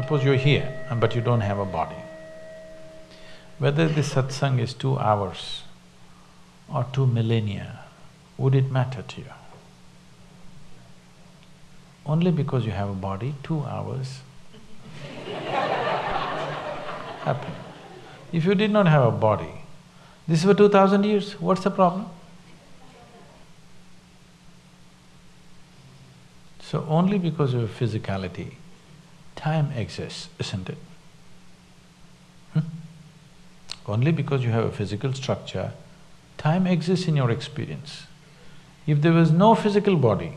Suppose you're here, but you don't have a body. Whether this satsang is two hours or two millennia, would it matter to you? Only because you have a body, two hours happen. If you did not have a body, this is for two thousand years, what's the problem? So only because of physicality, time exists, isn't it? Hmm? Only because you have a physical structure, time exists in your experience. If there was no physical body,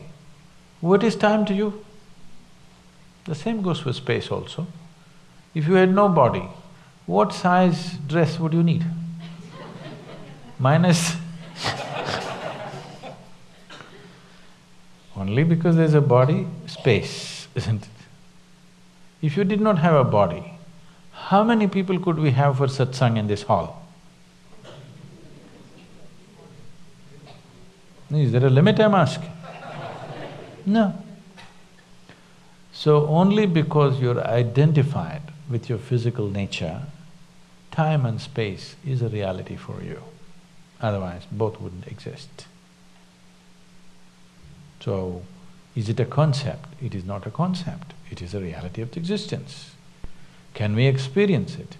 what is time to you? The same goes for space also. If you had no body, what size dress would you need? Minus Only because there's a body, space, isn't it? If you did not have a body, how many people could we have for satsang in this hall? Is there a limit, I'm asking? No. So only because you're identified with your physical nature, time and space is a reality for you. Otherwise, both wouldn't exist. So, is it a concept? It is not a concept, it is a reality of existence. Can we experience it?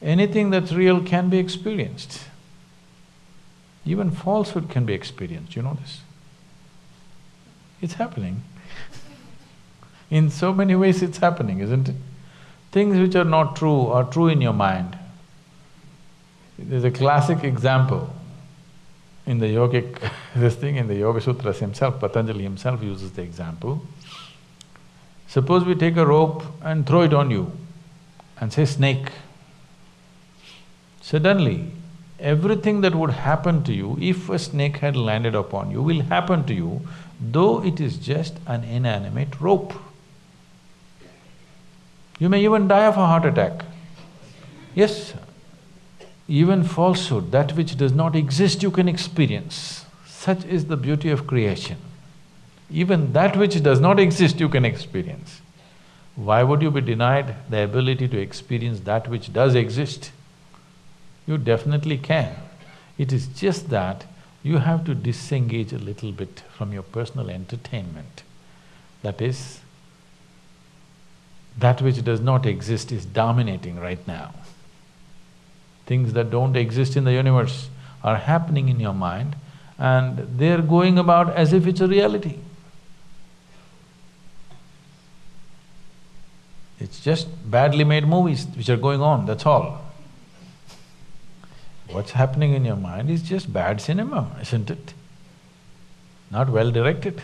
Anything that's real can be experienced. Even falsehood can be experienced, you know this? It's happening. in so many ways it's happening, isn't it? Things which are not true are true in your mind. There's a classic example in the yogic this thing, in the Yoga Sutras himself, Patanjali himself uses the example. Suppose we take a rope and throw it on you and say snake. Suddenly, everything that would happen to you if a snake had landed upon you will happen to you, though it is just an inanimate rope. You may even die of a heart attack. Yes, even falsehood, that which does not exist, you can experience. Such is the beauty of creation. Even that which does not exist, you can experience. Why would you be denied the ability to experience that which does exist? You definitely can. It is just that you have to disengage a little bit from your personal entertainment. That is, that which does not exist is dominating right now. Things that don't exist in the universe are happening in your mind and they're going about as if it's a reality. It's just badly made movies which are going on, that's all. What's happening in your mind is just bad cinema, isn't it? Not well directed.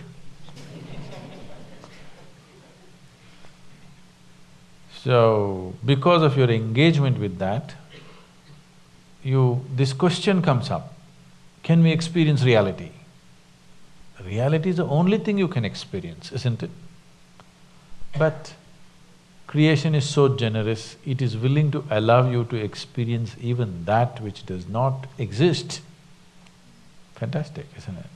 So, because of your engagement with that, you… this question comes up, can we experience reality? Reality is the only thing you can experience, isn't it? But creation is so generous, it is willing to allow you to experience even that which does not exist. Fantastic, isn't it?